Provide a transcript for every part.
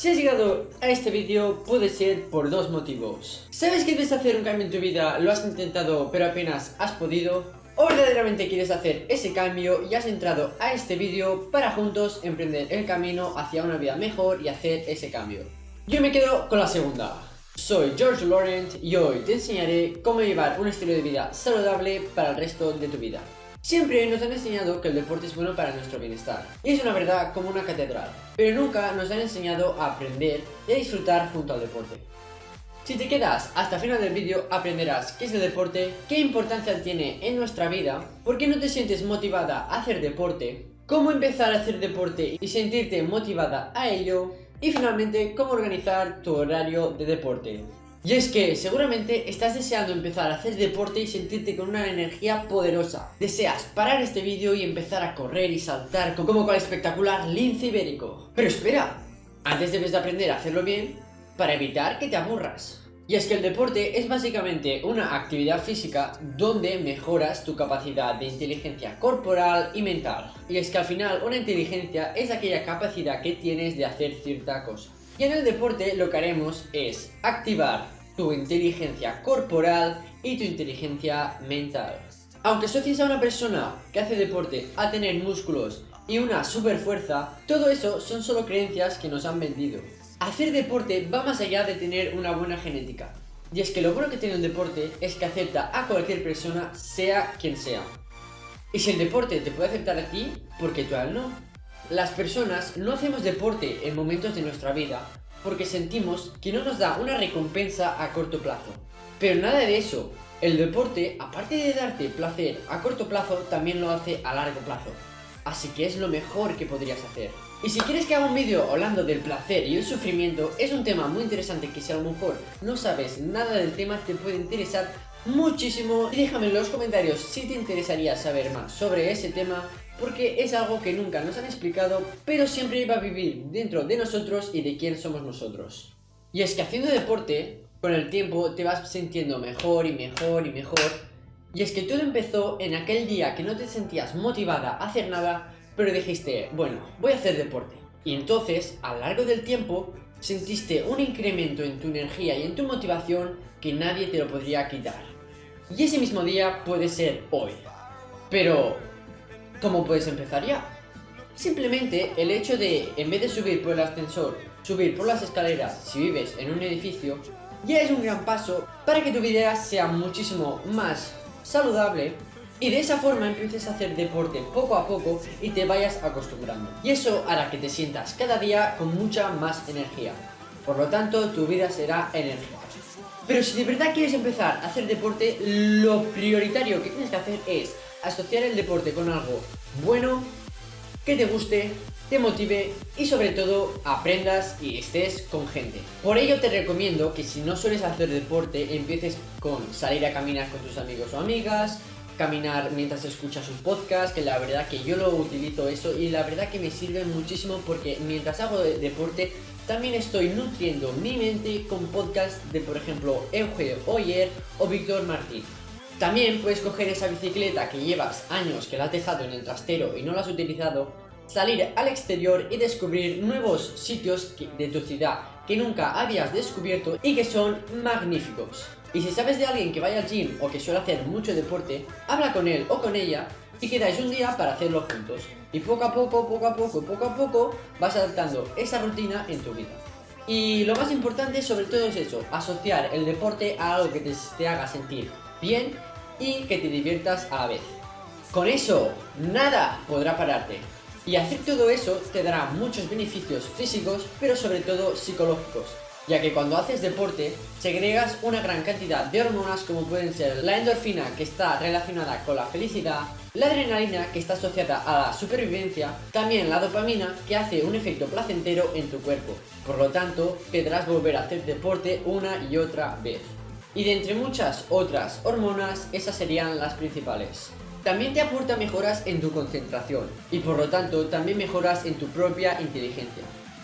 Si has llegado a este vídeo puede ser por dos motivos. ¿Sabes que debes hacer un cambio en tu vida, lo has intentado pero apenas has podido? ¿O verdaderamente quieres hacer ese cambio y has entrado a este vídeo para juntos emprender el camino hacia una vida mejor y hacer ese cambio? Yo me quedo con la segunda. Soy George Laurent y hoy te enseñaré cómo llevar un estilo de vida saludable para el resto de tu vida. Siempre nos han enseñado que el deporte es bueno para nuestro bienestar, y es una verdad como una catedral, pero nunca nos han enseñado a aprender y a disfrutar junto al deporte. Si te quedas hasta el final del vídeo aprenderás qué es el deporte, qué importancia tiene en nuestra vida, por qué no te sientes motivada a hacer deporte, cómo empezar a hacer deporte y sentirte motivada a ello, y finalmente cómo organizar tu horario de deporte. Y es que seguramente estás deseando empezar a hacer deporte y sentirte con una energía poderosa. Deseas parar este vídeo y empezar a correr y saltar como con el espectacular lince ibérico. Pero espera, antes debes de aprender a hacerlo bien para evitar que te aburras. Y es que el deporte es básicamente una actividad física donde mejoras tu capacidad de inteligencia corporal y mental. Y es que al final una inteligencia es aquella capacidad que tienes de hacer cierta cosa. Y en el deporte lo que haremos es activar tu inteligencia corporal y tu inteligencia mental. Aunque asocies a una persona que hace deporte a tener músculos y una super fuerza, todo eso son solo creencias que nos han vendido. Hacer deporte va más allá de tener una buena genética. Y es que lo bueno que tiene un deporte es que acepta a cualquier persona, sea quien sea. Y si el deporte te puede aceptar a ti, ¿por qué tú a él no? Las personas no hacemos deporte en momentos de nuestra vida porque sentimos que no nos da una recompensa a corto plazo. Pero nada de eso, el deporte, aparte de darte placer a corto plazo, también lo hace a largo plazo. Así que es lo mejor que podrías hacer. Y si quieres que haga un vídeo hablando del placer y el sufrimiento, es un tema muy interesante que si a lo mejor no sabes nada del tema te puede interesar muchísimo. Y déjame en los comentarios si te interesaría saber más sobre ese tema porque es algo que nunca nos han explicado, pero siempre va a vivir dentro de nosotros y de quién somos nosotros. Y es que haciendo deporte, con el tiempo te vas sintiendo mejor y mejor y mejor, y es que todo empezó en aquel día que no te sentías motivada a hacer nada, pero dijiste, bueno, voy a hacer deporte. Y entonces, a lo largo del tiempo, sentiste un incremento en tu energía y en tu motivación que nadie te lo podría quitar. Y ese mismo día puede ser hoy. Pero, ¿Cómo puedes empezar ya? Simplemente el hecho de, en vez de subir por el ascensor, subir por las escaleras si vives en un edificio, ya es un gran paso para que tu vida sea muchísimo más saludable y de esa forma empieces a hacer deporte poco a poco y te vayas acostumbrando. Y eso hará que te sientas cada día con mucha más energía. Por lo tanto, tu vida será energía. Pero si de verdad quieres empezar a hacer deporte, lo prioritario que tienes que hacer es asociar el deporte con algo bueno, que te guste, te motive y sobre todo aprendas y estés con gente. Por ello te recomiendo que si no sueles hacer deporte empieces con salir a caminar con tus amigos o amigas, caminar mientras escuchas un podcast, que la verdad que yo lo utilizo eso y la verdad que me sirve muchísimo porque mientras hago deporte también estoy nutriendo mi mente con podcasts de por ejemplo Eugenio Oyer o Víctor Martín. También puedes coger esa bicicleta que llevas años que la has dejado en el trastero y no la has utilizado, salir al exterior y descubrir nuevos sitios de tu ciudad que nunca habías descubierto y que son magníficos. Y si sabes de alguien que vaya al gym o que suele hacer mucho deporte, habla con él o con ella y quedáis un día para hacerlo juntos. Y poco a poco, poco a poco, poco a poco vas adaptando esa rutina en tu vida. Y lo más importante sobre todo es eso, asociar el deporte a algo que te, te haga sentir bien y que te diviertas a la vez. Con eso, nada podrá pararte. Y hacer todo eso te dará muchos beneficios físicos, pero sobre todo psicológicos, ya que cuando haces deporte segregas una gran cantidad de hormonas como pueden ser la endorfina que está relacionada con la felicidad, la adrenalina que está asociada a la supervivencia, también la dopamina que hace un efecto placentero en tu cuerpo. Por lo tanto, podrás volver a hacer deporte una y otra vez. Y de entre muchas otras hormonas, esas serían las principales. También te aporta mejoras en tu concentración y por lo tanto también mejoras en tu propia inteligencia.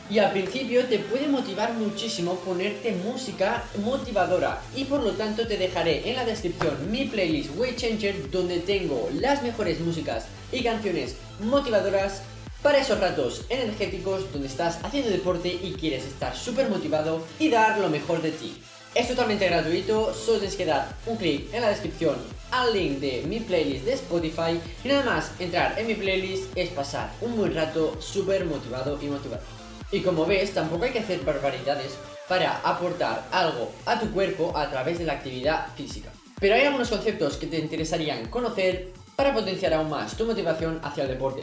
Y al principio te puede motivar muchísimo ponerte música motivadora y por lo tanto te dejaré en la descripción mi playlist Way Changer donde tengo las mejores músicas y canciones motivadoras para esos ratos energéticos donde estás haciendo deporte y quieres estar súper motivado y dar lo mejor de ti. Es totalmente gratuito, solo tienes que dar un clic en la descripción al link de mi playlist de Spotify y nada más entrar en mi playlist es pasar un buen rato súper motivado y motivado. Y como ves, tampoco hay que hacer barbaridades para aportar algo a tu cuerpo a través de la actividad física. Pero hay algunos conceptos que te interesarían conocer para potenciar aún más tu motivación hacia el deporte.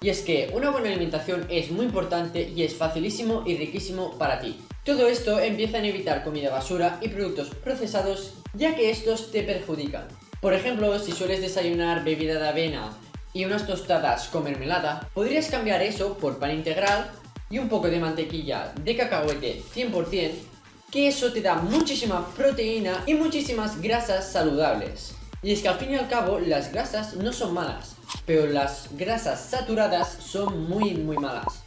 Y es que una buena alimentación es muy importante y es facilísimo y riquísimo para ti. Todo esto empieza en evitar comida basura y productos procesados ya que estos te perjudican. Por ejemplo, si sueles desayunar bebida de avena y unas tostadas con mermelada, podrías cambiar eso por pan integral y un poco de mantequilla de cacahuete 100% que eso te da muchísima proteína y muchísimas grasas saludables. Y es que al fin y al cabo las grasas no son malas, pero las grasas saturadas son muy muy malas.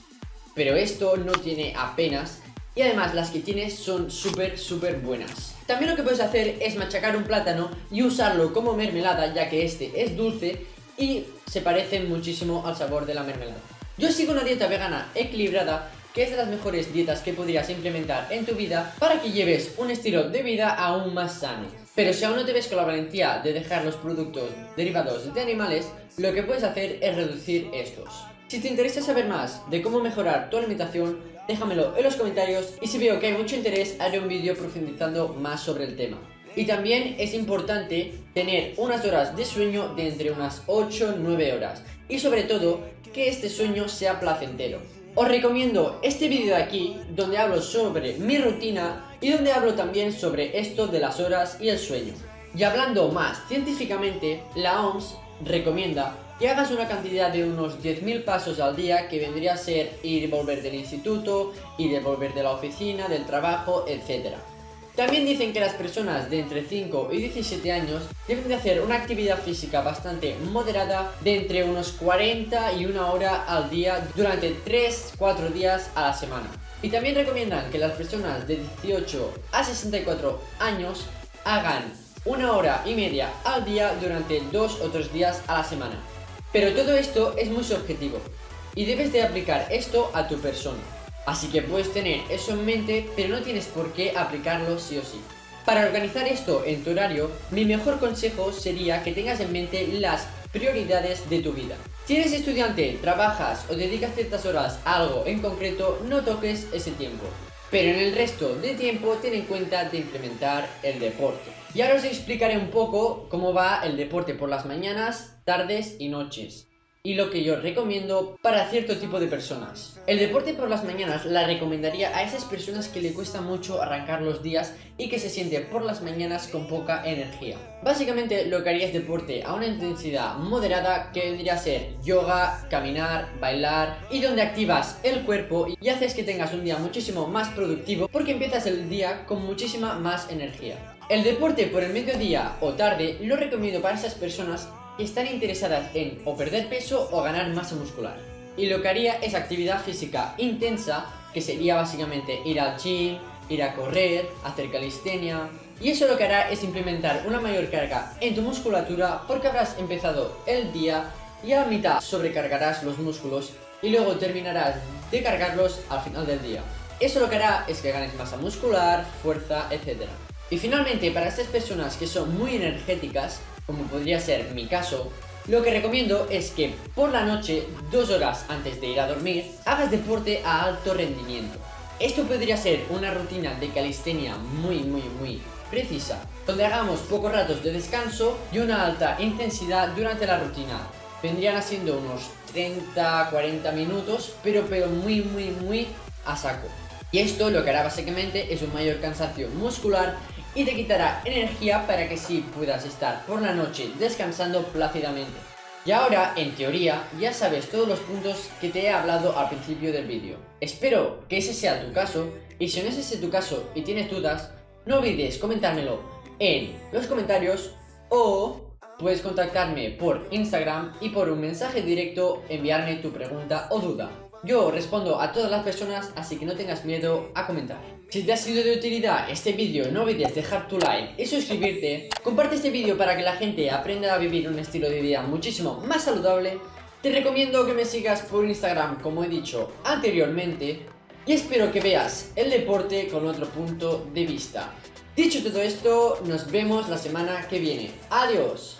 Pero esto no tiene apenas y además las que tienes son súper súper buenas. También lo que puedes hacer es machacar un plátano y usarlo como mermelada ya que este es dulce y se parece muchísimo al sabor de la mermelada. Yo sigo una dieta vegana equilibrada que es de las mejores dietas que podrías implementar en tu vida para que lleves un estilo de vida aún más sano. Pero si aún no te ves con la valentía de dejar los productos derivados de animales, lo que puedes hacer es reducir estos. Si te interesa saber más de cómo mejorar tu alimentación, déjamelo en los comentarios y si veo que hay mucho interés haré un vídeo profundizando más sobre el tema. Y también es importante tener unas horas de sueño de entre unas 8-9 horas y sobre todo que este sueño sea placentero. Os recomiendo este vídeo de aquí, donde hablo sobre mi rutina y donde hablo también sobre esto de las horas y el sueño. Y hablando más científicamente, la OMS recomienda que hagas una cantidad de unos 10.000 pasos al día que vendría a ser ir y volver del instituto, ir y volver de la oficina, del trabajo, etc. También dicen que las personas de entre 5 y 17 años deben de hacer una actividad física bastante moderada de entre unos 40 y una hora al día durante 3-4 días a la semana. Y también recomiendan que las personas de 18 a 64 años hagan una hora y media al día durante 2 o 3 días a la semana. Pero todo esto es muy subjetivo y debes de aplicar esto a tu persona. Así que puedes tener eso en mente, pero no tienes por qué aplicarlo sí o sí. Para organizar esto en tu horario, mi mejor consejo sería que tengas en mente las prioridades de tu vida. Si eres estudiante, trabajas o dedicas ciertas horas a algo en concreto, no toques ese tiempo. Pero en el resto de tiempo ten en cuenta de implementar el deporte. Y ahora os explicaré un poco cómo va el deporte por las mañanas, tardes y noches y lo que yo recomiendo para cierto tipo de personas. El deporte por las mañanas la recomendaría a esas personas que le cuesta mucho arrancar los días y que se siente por las mañanas con poca energía. Básicamente lo que haría es deporte a una intensidad moderada que vendría a ser yoga, caminar, bailar y donde activas el cuerpo y haces que tengas un día muchísimo más productivo porque empiezas el día con muchísima más energía. El deporte por el mediodía o tarde lo recomiendo para esas personas están interesadas en o perder peso o ganar masa muscular. Y lo que haría es actividad física intensa, que sería básicamente ir al gym, ir a correr, hacer calistenia... Y eso lo que hará es implementar una mayor carga en tu musculatura porque habrás empezado el día y a la mitad sobrecargarás los músculos y luego terminarás de cargarlos al final del día. Eso lo que hará es que ganes masa muscular, fuerza, etc. Y finalmente, para estas personas que son muy energéticas, como podría ser mi caso, lo que recomiendo es que por la noche, dos horas antes de ir a dormir, hagas deporte a alto rendimiento. Esto podría ser una rutina de calistenia muy muy muy precisa, donde hagamos pocos ratos de descanso y una alta intensidad durante la rutina. Vendrían haciendo unos 30-40 minutos, pero, pero muy muy muy a saco. Y esto lo que hará básicamente es un mayor cansancio muscular y te quitará energía para que sí puedas estar por la noche descansando plácidamente. Y ahora, en teoría, ya sabes todos los puntos que te he hablado al principio del vídeo. Espero que ese sea tu caso, y si no es ese tu caso y tienes dudas, no olvides comentármelo en los comentarios o puedes contactarme por Instagram y por un mensaje directo enviarme tu pregunta o duda. Yo respondo a todas las personas, así que no tengas miedo a comentar. Si te ha sido de utilidad este vídeo, no olvides dejar tu like y suscribirte. Comparte este vídeo para que la gente aprenda a vivir un estilo de vida muchísimo más saludable. Te recomiendo que me sigas por Instagram, como he dicho anteriormente. Y espero que veas el deporte con otro punto de vista. Dicho todo esto, nos vemos la semana que viene. Adiós.